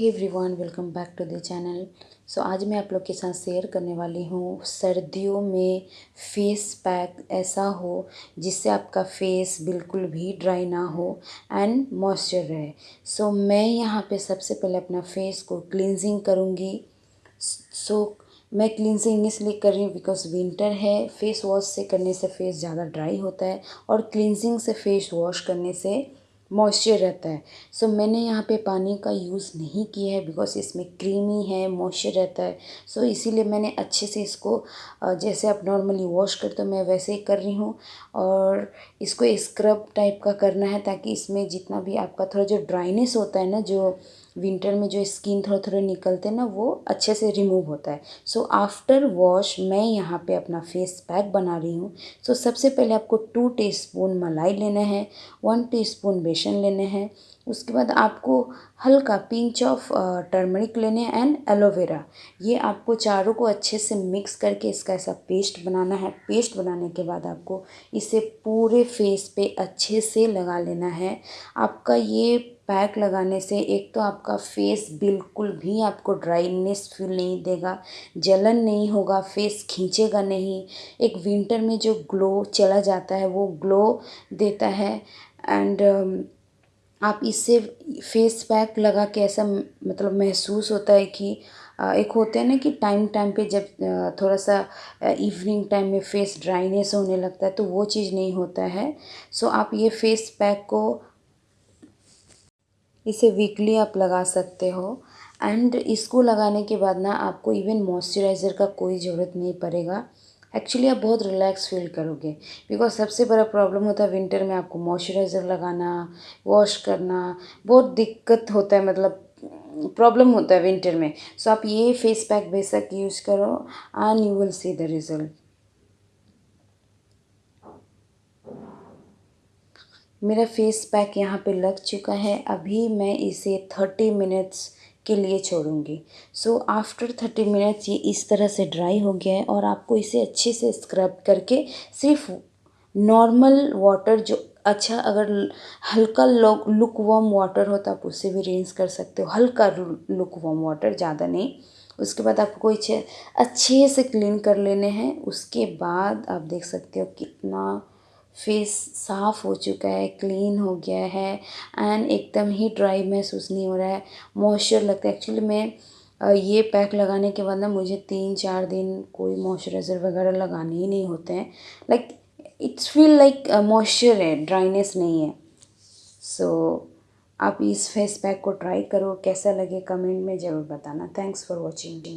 Hey everyone welcome back to the channel so आज मैं आप लोग के साथ शेयर करने वाली हूँ सर्दियों में फेस पैक ऐसा हो जिससे आपका फेस बिल्कुल भी ड्राई ना हो एंड मॉइस्चर रहे। सो so, मैं यहाँ पे सबसे पहले अपना फेस को क्लिनजिंग करूँगी। सो so, मैं क्लिनजिंग इसलिए कर रही हूँ बिकॉज़ विंटर है फेस वॉश से करने से फेस ज़्यादा ड्राई होता है और क्लिनजिंग से फेस वॉश करने से मॉइस्चर रहता है। सो मैंने यहाँ पे पानी का यूज़ नहीं किया है बिकॉज़ इसमें क्रीमी है मॉइस्चर रहता है। सो इसीलिए मैंने अच्छे से इसको जैसे आप नॉर्मली वॉश करते हो, मैं वैसे ही कर रही हूँ। और इसको स्क्रब टाइप का करना है ताकि इसमें जितना भी आपका थोड़ा जो ड्राइनेस होता है ना, जो विंटर में जो स्किन थोड़ा थोड़ा निकलते हैं ना, वो अच्छे से रिमूव होता है। सो आफ्टर वॉश मैं यहाँ पे अपना फेस पैक बना रही हूँ। सो सबसे पहले आपको टू टीस्पून मलाई लेना है वन टीस्पून बेसन लेने हैं। उसके बाद आपको हल्का पिंच ऑफ़ टर्मरिक लेने एंड एलोवेरा ये आपको चारों को अच्छे से मिक्स करके इसका ऐसा पेस्ट बनाना है। पेस्ट बनाने के बाद आपको इसे पूरे फेस पे अच्छे से लगा लेना है। आपका ये पैक लगाने से एक तो आपका फेस बिल्कुल भी आपको ड्राइनेस फील नहीं देगा, जलन नहीं होगा, फेस खींचेगा नहीं। एक विंटर में जो ग्लो चला जाता है, वो ग्लो देता है एंड आप इससे फेस पैक लगा के ऐसा मतलब महसूस होता है कि एक होते हैं ना कि टाइम टाइम पे जब थोड़ा सा इवनिंग टाइम में फेस ड्राइनेस होने लगता है तो वो चीज़ नहीं होता है। सो आप ये फेस पैक को इसे वीकली आप लगा सकते हो। एंड इसको लगाने के बाद ना आपको इवन मॉइस्चराइज़र का कोई ज़रूरत नहीं पड़ेगा। एक्चुअली आप बहुत रिलैक्स फील करोगे। बिकॉज़ सबसे बड़ा प्रॉब्लम होता है विंटर में आपको मॉइस्चराइज़र लगाना वॉश करना। बहुत दिक्कत होता है मतलब प्रॉब्लम होता है विंटर में। सो so, आप ये फेस पैक बेशक यूज़ करो and you will see the result मेरा फेस पैक यहाँ पे लग चुका है। अभी मैं इसे थर्टी मिनट्स के लिए छोड़ूँगी। सो आफ्टर थर्टी मिनट्स ये इस तरह से ड्राई हो गया है और आपको इसे अच्छे से स्क्रब करके सिर्फ़ नॉर्मल वाटर जो अच्छा अगर हल्का लुक वॉम वाटर हो तो आप उससे भी रेंज कर सकते हो। हल्का लुक वॉम वाटर ज़्यादा नहीं। उसके बाद आपको कोई अच्छे से क्लीन कर लेने हैं। उसके बाद आप देख सकते हो कितना फेस साफ़ हो चुका है क्लीन हो गया है एंड एकदम ही ड्राई महसूस नहीं हो रहा है। मॉइस्चर लगता है। एक्चुअली मैं ये पैक लगाने के बाद ना मुझे तीन चार दिन कोई मॉइस्चराइज़र वगैरह लगाने ही नहीं होते हैं। Like it's feel like moisture है ड्राइनेस नहीं है। सो so, आप इस फेस पैक को ट्राई करो कैसा लगे कमेंट में ज़रूर बताना। Thanks for watching